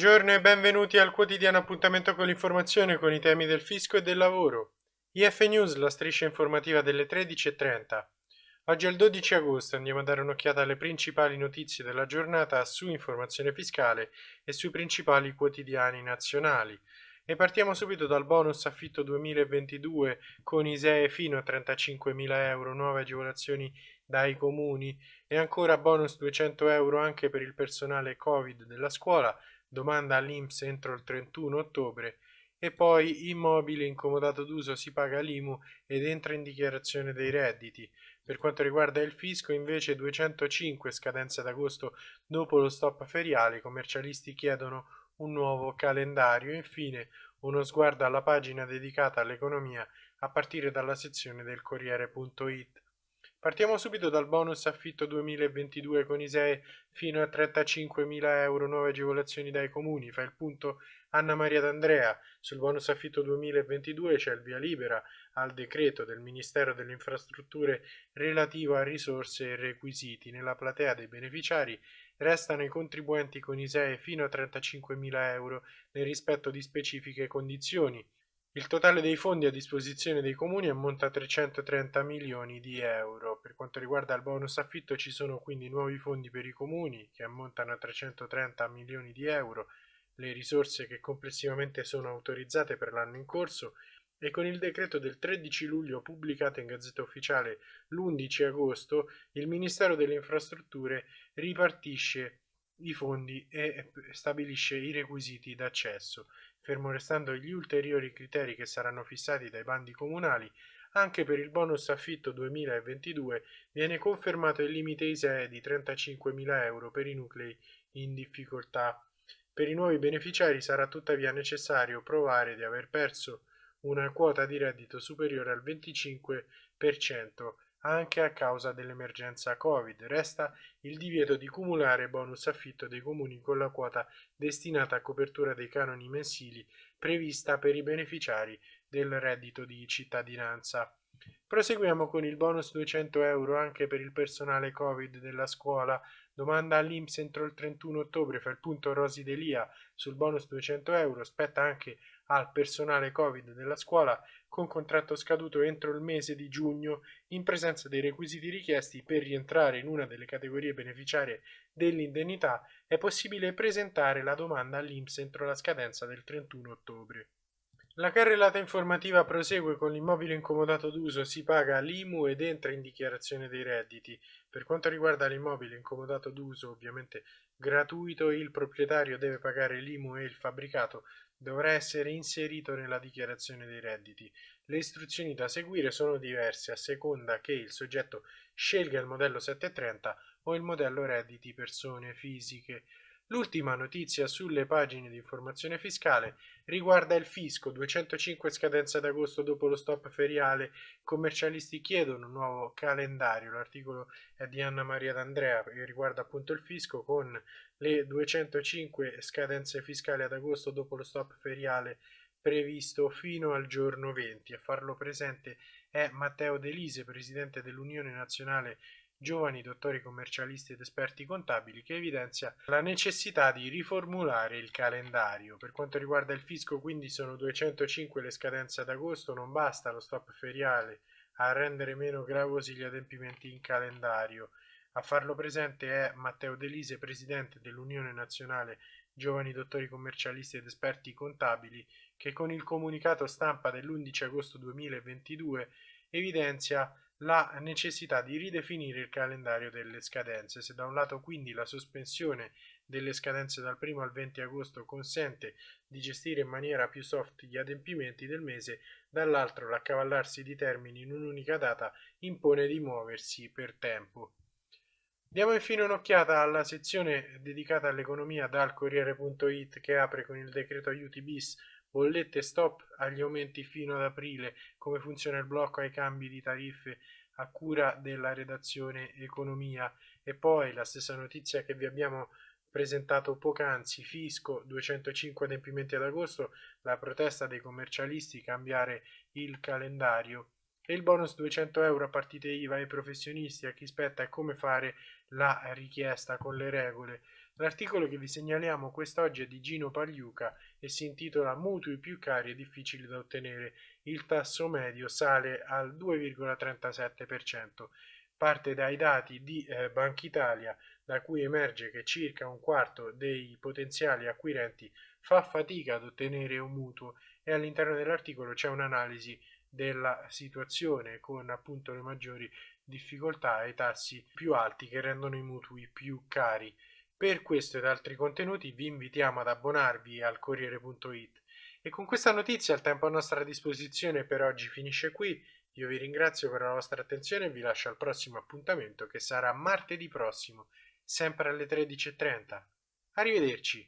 Buongiorno e benvenuti al quotidiano appuntamento con l'informazione con i temi del fisco e del lavoro. IF News, la striscia informativa delle 13.30. Oggi è il 12 agosto, andiamo a dare un'occhiata alle principali notizie della giornata su informazione fiscale e sui principali quotidiani nazionali. E partiamo subito dal bonus affitto 2022 con ISEE fino a 35.000 euro, nuove agevolazioni dai comuni e ancora bonus 200 euro anche per il personale Covid della scuola, domanda all'Inps entro il 31 ottobre e poi immobile incomodato d'uso si paga l'IMU ed entra in dichiarazione dei redditi. Per quanto riguarda il fisco invece 205 scadenze d'agosto dopo lo stop feriale, i commercialisti chiedono un nuovo calendario. Infine uno sguardo alla pagina dedicata all'economia a partire dalla sezione del Corriere.it. Partiamo subito dal bonus affitto 2022 con ISEE fino a 35.000 euro, nuove agevolazioni dai comuni. Fa il punto Anna Maria D'Andrea. Sul bonus affitto 2022 c'è il via libera al decreto del Ministero delle Infrastrutture relativo a risorse e requisiti. Nella platea dei beneficiari restano i contribuenti con ISEE fino a 35.000 euro nel rispetto di specifiche condizioni. Il totale dei fondi a disposizione dei comuni ammonta a 330 milioni di euro. Per quanto riguarda il bonus affitto ci sono quindi nuovi fondi per i comuni che ammontano a 330 milioni di euro, le risorse che complessivamente sono autorizzate per l'anno in corso e con il decreto del 13 luglio pubblicato in Gazzetta Ufficiale l'11 agosto il Ministero delle Infrastrutture ripartisce i fondi e stabilisce i requisiti d'accesso fermo restando gli ulteriori criteri che saranno fissati dai bandi comunali, anche per il bonus affitto 2022 viene confermato il limite ISEE di 35.000 euro per i nuclei in difficoltà. Per i nuovi beneficiari sarà tuttavia necessario provare di aver perso una quota di reddito superiore al 25% anche a causa dell'emergenza Covid. Resta il divieto di cumulare bonus affitto dei comuni con la quota destinata a copertura dei canoni mensili prevista per i beneficiari del reddito di cittadinanza. Proseguiamo con il bonus 200 euro anche per il personale Covid della scuola. Domanda all'Inps entro il 31 ottobre, fa il punto Rosi Delia sul bonus 200 euro, spetta anche al personale Covid della scuola con contratto scaduto entro il mese di giugno in presenza dei requisiti richiesti per rientrare in una delle categorie beneficiarie dell'indennità è possibile presentare la domanda all'Inps entro la scadenza del 31 ottobre. La carrellata informativa prosegue con l'immobile incomodato d'uso, si paga l'IMU ed entra in dichiarazione dei redditi. Per quanto riguarda l'immobile incomodato d'uso, ovviamente gratuito, il proprietario deve pagare l'IMU e il fabbricato dovrà essere inserito nella dichiarazione dei redditi. Le istruzioni da seguire sono diverse a seconda che il soggetto scelga il modello 730 o il modello redditi persone fisiche. L'ultima notizia sulle pagine di informazione fiscale riguarda il fisco, 205 scadenze d'agosto dopo lo stop feriale, commercialisti chiedono un nuovo calendario, l'articolo è di Anna Maria D'Andrea che riguarda appunto il fisco con le 205 scadenze fiscali ad agosto dopo lo stop feriale previsto fino al giorno 20. A farlo presente è Matteo Delise, presidente dell'Unione Nazionale giovani dottori commercialisti ed esperti contabili che evidenzia la necessità di riformulare il calendario. Per quanto riguarda il fisco quindi sono 205 le scadenze ad agosto, non basta lo stop feriale a rendere meno gravosi gli adempimenti in calendario. A farlo presente è Matteo Delise, presidente dell'Unione Nazionale Giovani Dottori Commercialisti ed Esperti Contabili, che con il comunicato stampa dell'11 agosto 2022 evidenzia la necessità di ridefinire il calendario delle scadenze. Se da un lato quindi la sospensione delle scadenze dal 1 al 20 agosto consente di gestire in maniera più soft gli adempimenti del mese, dall'altro l'accavallarsi di termini in un'unica data impone di muoversi per tempo. Diamo infine un'occhiata alla sezione dedicata all'economia dal Corriere.it che apre con il decreto aiuti bis bollette stop agli aumenti fino ad aprile, come funziona il blocco ai cambi di tariffe a cura della redazione economia? E poi la stessa notizia che vi abbiamo presentato poc'anzi, fisco 205 adempimenti ad agosto, la protesta dei commercialisti, cambiare il calendario. E il bonus 200 euro a partite IVA ai professionisti, a chi spetta e come fare la richiesta con le regole. L'articolo che vi segnaliamo quest'oggi è di Gino Pagliuca e si intitola Mutui più cari e difficili da ottenere. Il tasso medio sale al 2,37%. Parte dai dati di eh, Banca Italia, da cui emerge che circa un quarto dei potenziali acquirenti fa fatica ad ottenere un mutuo e all'interno dell'articolo c'è un'analisi della situazione con appunto le maggiori difficoltà e i tassi più alti che rendono i mutui più cari. Per questo ed altri contenuti vi invitiamo ad abbonarvi al Corriere.it e con questa notizia il tempo a nostra disposizione per oggi finisce qui. Io vi ringrazio per la vostra attenzione e vi lascio al prossimo appuntamento che sarà martedì prossimo, sempre alle 13.30. Arrivederci!